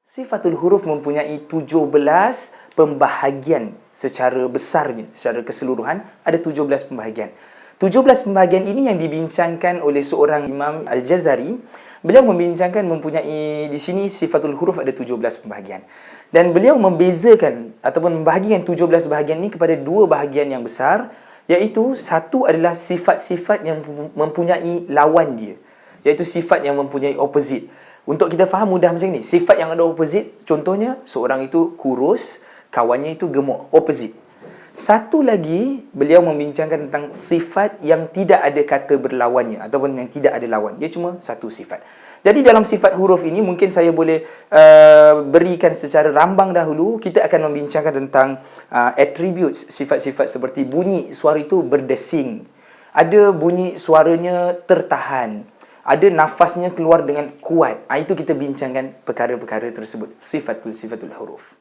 Sifatul huruf mempunyai 17 pembahagian secara besarnya, secara keseluruhan ada 17 pembahagian. 17 pembahagian ini yang dibincangkan oleh seorang Imam Al-Jazari. Beliau membincangkan mempunyai di sini sifatul huruf ada 17 pembahagian. Dan beliau membezakan ataupun membahagikan 17 bahagian ini kepada dua bahagian yang besar iaitu satu adalah sifat-sifat yang mempunyai lawan dia iaitu sifat yang mempunyai opposite. Untuk kita faham mudah macam ni, sifat yang ada opposite, contohnya seorang itu kurus, kawannya itu gemuk, opposite. Satu lagi, beliau membincangkan tentang sifat yang tidak ada kata berlawannya ataupun yang tidak ada lawan. Dia cuma satu sifat. Jadi dalam sifat huruf ini mungkin saya boleh uh, berikan secara rambang dahulu. Kita akan membincangkan tentang uh, attributes, sifat-sifat seperti bunyi suara itu berdesing. Ada bunyi suaranya tertahan ada nafasnya keluar dengan kuat. Ha, itu kita bincangkan perkara-perkara tersebut. Sifatul sifatul huruf.